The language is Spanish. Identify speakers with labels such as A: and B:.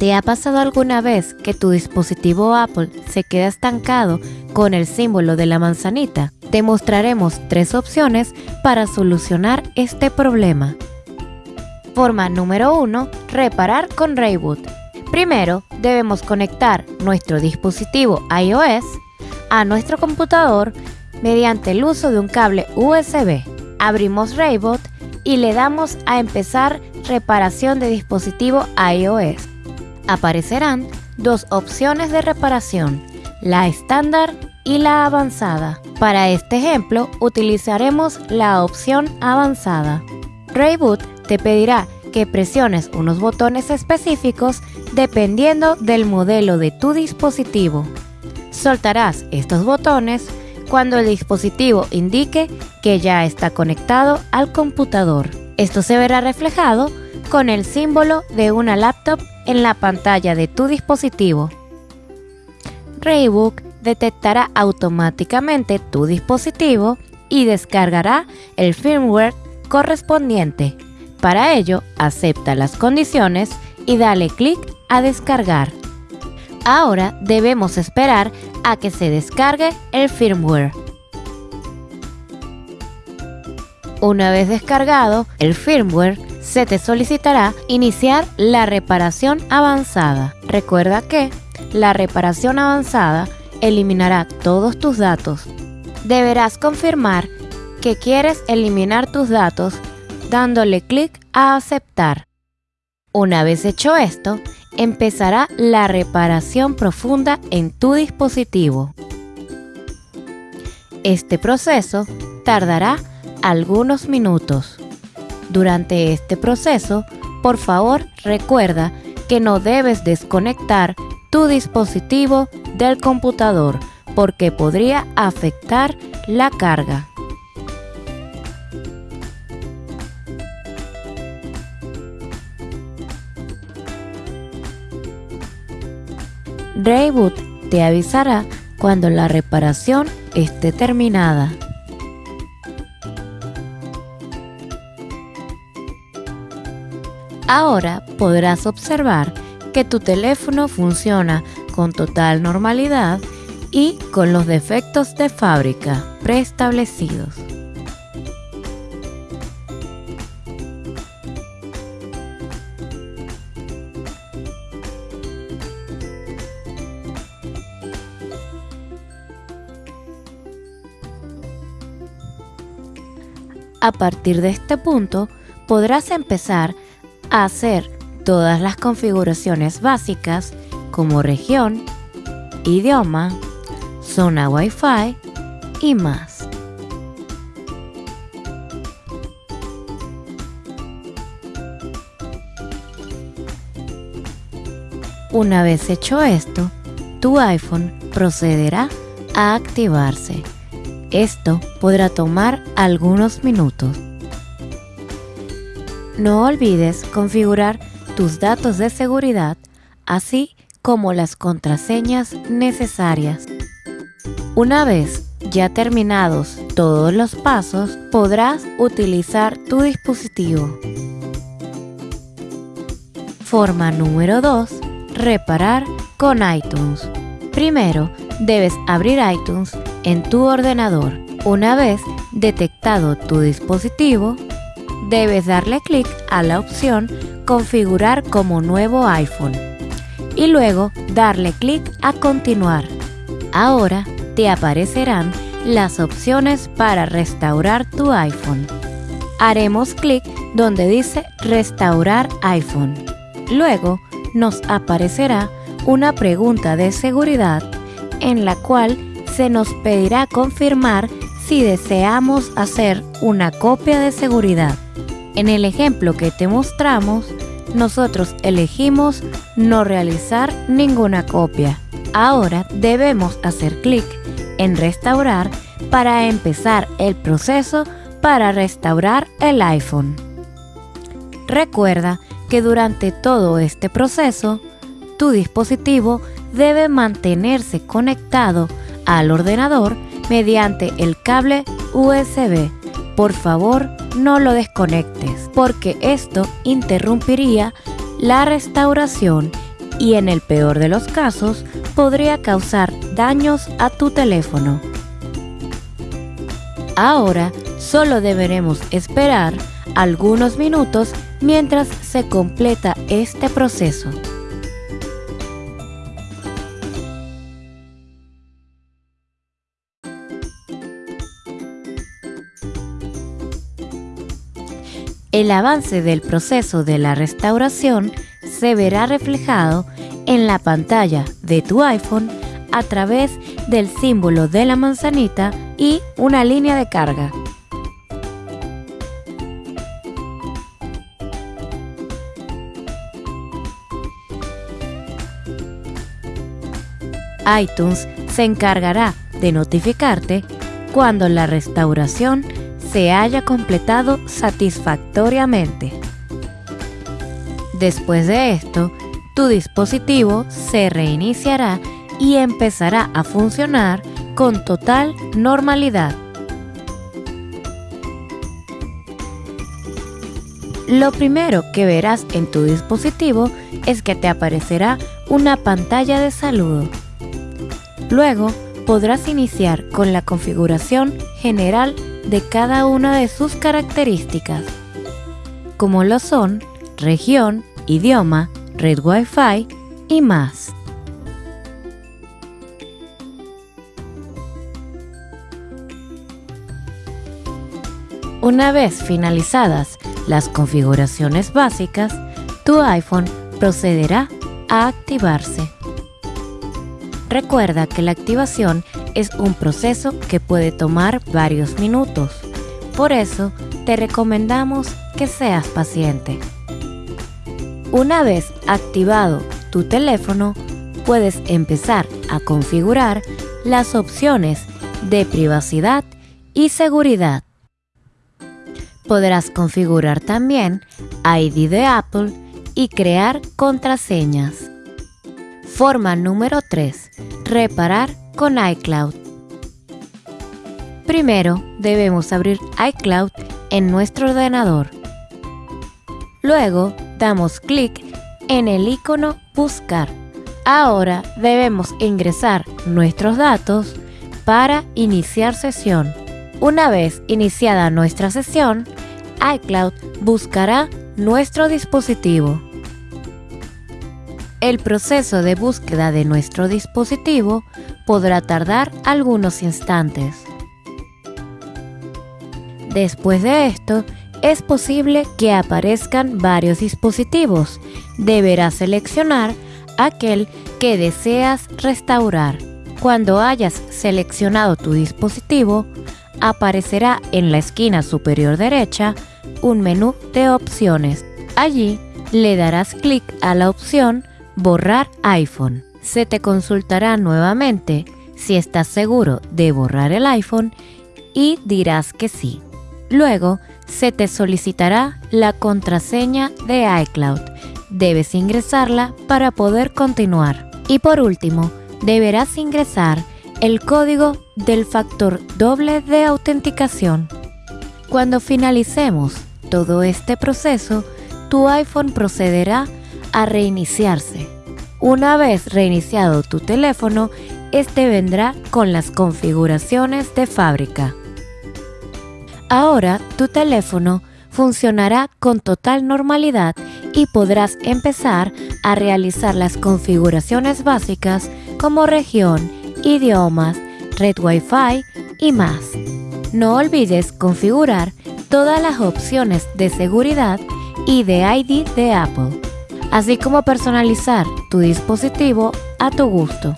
A: ¿Te ha pasado alguna vez que tu dispositivo Apple se queda estancado con el símbolo de la manzanita? Te mostraremos tres opciones para solucionar este problema. Forma número 1. Reparar con Rayboot. Primero, debemos conectar nuestro dispositivo iOS a nuestro computador mediante el uso de un cable USB. Abrimos Rayboot y le damos a empezar reparación de dispositivo iOS aparecerán dos opciones de reparación, la estándar y la avanzada. Para este ejemplo utilizaremos la opción avanzada. Rayboot te pedirá que presiones unos botones específicos dependiendo del modelo de tu dispositivo. Soltarás estos botones cuando el dispositivo indique que ya está conectado al computador. Esto se verá reflejado con el símbolo de una laptop en la pantalla de tu dispositivo. Raybook detectará automáticamente tu dispositivo y descargará el firmware correspondiente. Para ello, acepta las condiciones y dale clic a descargar. Ahora debemos esperar a que se descargue el firmware. Una vez descargado el firmware, se te solicitará iniciar la reparación avanzada. Recuerda que la reparación avanzada eliminará todos tus datos. Deberás confirmar que quieres eliminar tus datos dándole clic a aceptar. Una vez hecho esto, empezará la reparación profunda en tu dispositivo. Este proceso tardará algunos minutos. Durante este proceso, por favor recuerda que no debes desconectar tu dispositivo del computador porque podría afectar la carga. Rayboot te avisará cuando la reparación esté terminada. Ahora podrás observar que tu teléfono funciona con total normalidad y con los defectos de fábrica preestablecidos. A partir de este punto, podrás empezar hacer todas las configuraciones básicas como región, idioma, zona Wi-Fi y más. Una vez hecho esto, tu iPhone procederá a activarse. Esto podrá tomar algunos minutos. No olvides configurar tus datos de seguridad, así como las contraseñas necesarias. Una vez ya terminados todos los pasos, podrás utilizar tu dispositivo. Forma número 2. Reparar con iTunes. Primero, debes abrir iTunes en tu ordenador. Una vez detectado tu dispositivo, debes darle clic a la opción Configurar como nuevo iPhone y luego darle clic a Continuar. Ahora te aparecerán las opciones para restaurar tu iPhone. Haremos clic donde dice Restaurar iPhone. Luego nos aparecerá una pregunta de seguridad en la cual se nos pedirá confirmar si deseamos hacer una copia de seguridad. En el ejemplo que te mostramos, nosotros elegimos no realizar ninguna copia. Ahora debemos hacer clic en restaurar para empezar el proceso para restaurar el iPhone. Recuerda que durante todo este proceso, tu dispositivo debe mantenerse conectado al ordenador mediante el cable USB. Por favor, no lo desconectes porque esto interrumpiría la restauración y en el peor de los casos podría causar daños a tu teléfono. Ahora solo deberemos esperar algunos minutos mientras se completa este proceso. El avance del proceso de la restauración se verá reflejado en la pantalla de tu iPhone a través del símbolo de la manzanita y una línea de carga. iTunes se encargará de notificarte cuando la restauración se haya completado satisfactoriamente. Después de esto, tu dispositivo se reiniciará y empezará a funcionar con total normalidad. Lo primero que verás en tu dispositivo es que te aparecerá una pantalla de saludo. Luego podrás iniciar con la configuración general de cada una de sus características, como lo son región, idioma, red Wi-Fi y más. Una vez finalizadas las configuraciones básicas, tu iPhone procederá a activarse. Recuerda que la activación es un proceso que puede tomar varios minutos. Por eso, te recomendamos que seas paciente. Una vez activado tu teléfono, puedes empezar a configurar las opciones de privacidad y seguridad. Podrás configurar también ID de Apple y crear contraseñas. Forma número 3. Reparar con iCloud. Primero debemos abrir iCloud en nuestro ordenador. Luego damos clic en el icono Buscar. Ahora debemos ingresar nuestros datos para iniciar sesión. Una vez iniciada nuestra sesión, iCloud buscará nuestro dispositivo. El proceso de búsqueda de nuestro dispositivo podrá tardar algunos instantes. Después de esto, es posible que aparezcan varios dispositivos. Deberás seleccionar aquel que deseas restaurar. Cuando hayas seleccionado tu dispositivo, aparecerá en la esquina superior derecha un menú de opciones. Allí le darás clic a la opción Borrar iPhone. Se te consultará nuevamente si estás seguro de borrar el iPhone y dirás que sí. Luego, se te solicitará la contraseña de iCloud. Debes ingresarla para poder continuar. Y por último, deberás ingresar el código del factor doble de autenticación. Cuando finalicemos todo este proceso, tu iPhone procederá a reiniciarse. Una vez reiniciado tu teléfono, este vendrá con las configuraciones de fábrica. Ahora tu teléfono funcionará con total normalidad y podrás empezar a realizar las configuraciones básicas como región, idiomas, red Wi-Fi y más. No olvides configurar todas las opciones de seguridad y de ID de Apple así como personalizar tu dispositivo a tu gusto.